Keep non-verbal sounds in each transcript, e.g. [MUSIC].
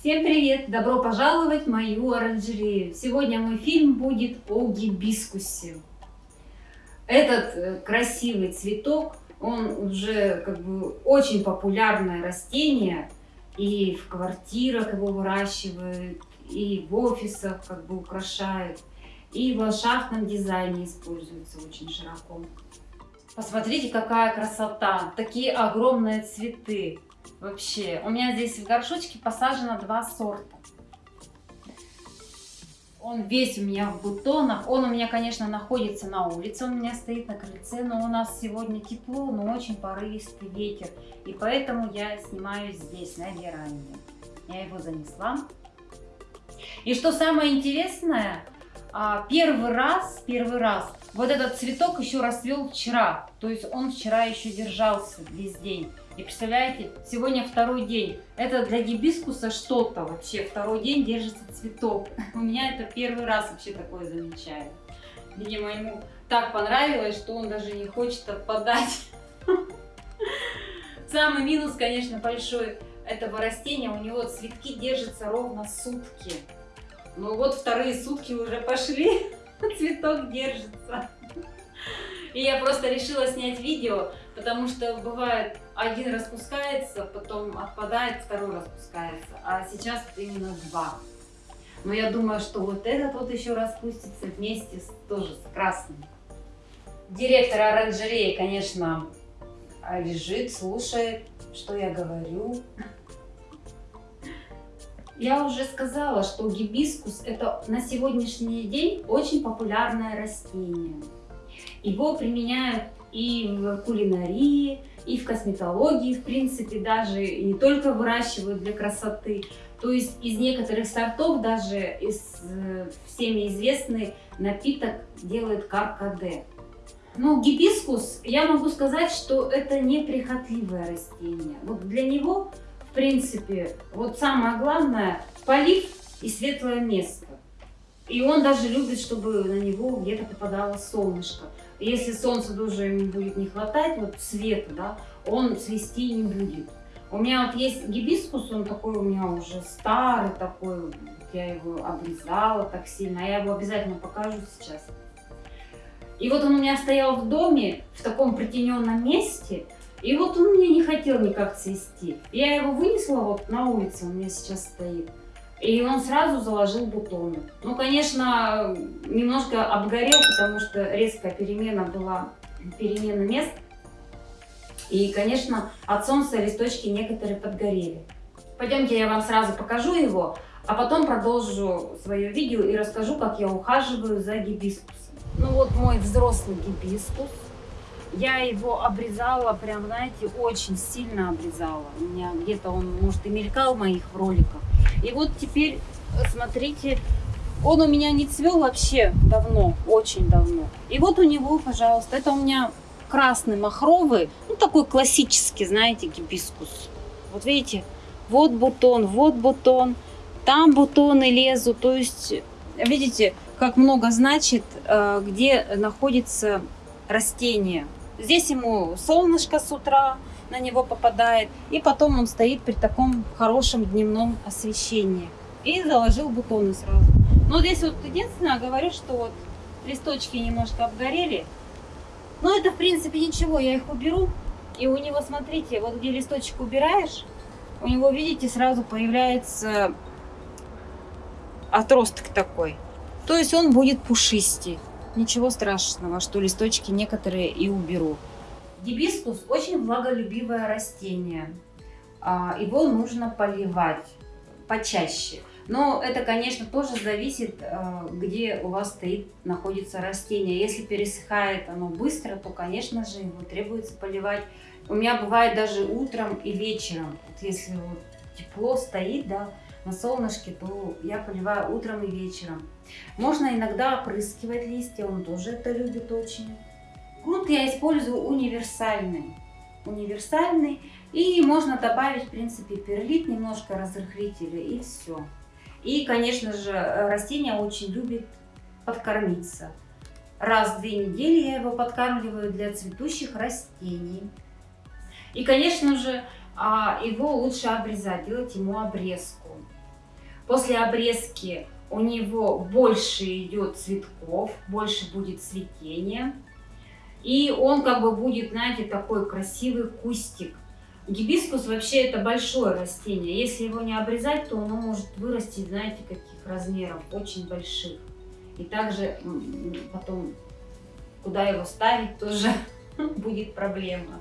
Всем привет! Добро пожаловать в мою оранжерею! Сегодня мой фильм будет о гибискусе. Этот э, красивый цветок, он уже как бы очень популярное растение. И в квартирах его выращивают, и в офисах как бы украшают. И в ландшафтном дизайне используется очень широко. Посмотрите, какая красота! Такие огромные цветы. Вообще, у меня здесь в горшочке посажено два сорта. Он весь у меня в бутонах. Он у меня, конечно, находится на улице. Он у меня стоит на крыльце. Но у нас сегодня тепло, но очень порывистый ветер. И поэтому я снимаю здесь, на веранде. Я его занесла. И что самое интересное, а, первый раз, первый раз, вот этот цветок еще расцвел вчера. То есть он вчера еще держался весь день. И представляете, сегодня второй день. Это для гибискуса что-то вообще. Второй день держится цветок. [LAUGHS] У меня это первый раз вообще такое замечаю. Видимо, ему так понравилось, что он даже не хочет отпадать. [LAUGHS] Самый минус, конечно, большой этого растения. У него цветки держатся ровно сутки. Ну вот вторые сутки уже пошли, [LAUGHS] цветок держится. И я просто решила снять видео, потому что бывает один распускается, потом отпадает, второй распускается. А сейчас именно два. Но я думаю, что вот этот вот еще распустится вместе с, тоже с красным. Директор оранжереи, конечно, лежит, слушает, что я говорю. Я уже сказала, что гибискус это на сегодняшний день очень популярное растение. Его применяют и в кулинарии, и в косметологии, в принципе, даже и не только выращивают для красоты. То есть из некоторых сортов даже из э, всеми известный напиток делают каркаде. Ну, гибискус, я могу сказать, что это неприхотливое растение. Вот для него в принципе, вот самое главное, полив и светлое место. И он даже любит, чтобы на него где-то попадало солнышко. Если солнца тоже ему будет не хватать, вот света, да, он цвести не будет. У меня вот есть гибискус, он такой у меня уже старый такой, я его обрезала так сильно, а я его обязательно покажу сейчас. И вот он у меня стоял в доме, в таком притененном месте, и вот он мне не хотел никак цвести. Я его вынесла вот на улице, он у меня сейчас стоит. И он сразу заложил бутоны. Ну, конечно, немножко обгорел, потому что резкая перемена была, перемена мест. И, конечно, от солнца листочки некоторые подгорели. Пойдемте я вам сразу покажу его, а потом продолжу свое видео и расскажу, как я ухаживаю за гибискусом. Ну вот мой взрослый гибискус. Я его обрезала, прям, знаете, очень сильно обрезала. У меня где-то он, может, и мелькал в моих роликах. И вот теперь, смотрите, он у меня не цвел вообще давно, очень давно. И вот у него, пожалуйста, это у меня красный махровый, ну такой классический, знаете, гибискус. Вот видите, вот бутон, вот бутон, там бутоны лезут. То есть, видите, как много значит, э, где находится растение. Здесь ему солнышко с утра на него попадает. И потом он стоит при таком хорошем дневном освещении. И заложил бутоны сразу. Но здесь вот единственное, говорю, что вот листочки немножко обгорели. Но это в принципе ничего, я их уберу. И у него, смотрите, вот где листочек убираешь, у него, видите, сразу появляется отросток такой. То есть он будет пушистей. Ничего страшного, что листочки некоторые и уберу. Гибискус очень влаголюбивое растение. А, его нужно поливать почаще. Но это, конечно, тоже зависит, а, где у вас стоит, находится растение. Если пересыхает оно быстро, то, конечно же, его требуется поливать. У меня бывает даже утром и вечером. Вот если вот тепло стоит, да, на солнышке, то я поливаю утром и вечером. Можно иногда опрыскивать листья, он тоже это любит очень. Грунт я использую универсальный. Универсальный. И можно добавить, в принципе, перлит, немножко разрыхлителя и все. И, конечно же, растение очень любит подкормиться. Раз в две недели я его подкармливаю для цветущих растений. И, конечно же, а, его лучше обрезать, делать ему обрезку. После обрезки у него больше идет цветков, больше будет цветения. И он как бы будет, знаете, такой красивый кустик. Гибискус вообще это большое растение. Если его не обрезать, то оно может вырасти, знаете, каких размеров, очень больших. И также потом, куда его ставить, тоже [LAUGHS] будет проблема.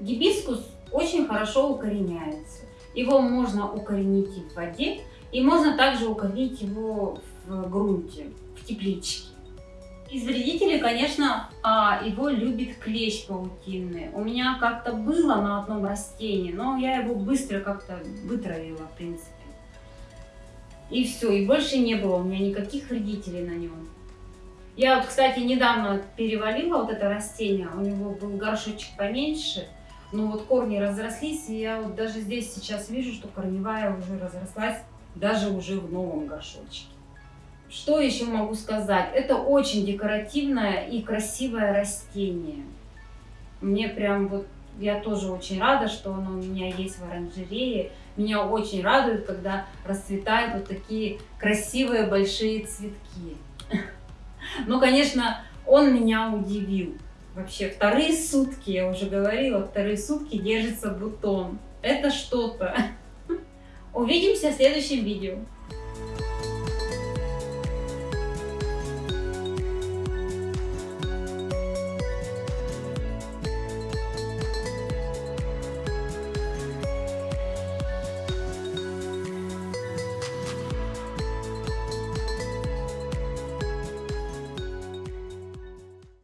Гибискус очень хорошо укореняется. Его можно укоренить и в воде, и можно также укоренить его в грунте, в тепличке. Из вредителей, конечно, а, его любит клещ паутинный. У меня как-то было на одном растении, но я его быстро как-то вытравила, в принципе. И все, и больше не было у меня никаких вредителей на нем. Я вот, кстати, недавно перевалила вот это растение, у него был горшочек поменьше, но вот корни разрослись, и я вот даже здесь сейчас вижу, что корневая уже разрослась, даже уже в новом горшочке. Что еще могу сказать? Это очень декоративное и красивое растение. Мне прям вот, я тоже очень рада, что оно у меня есть в оранжерее. Меня очень радует, когда расцветают вот такие красивые большие цветки. [LAUGHS] Ну, конечно, он меня удивил. Вообще, вторые сутки, я уже говорила, вторые сутки держится бутон. Это что-то. [LAUGHS] Увидимся в следующем видео.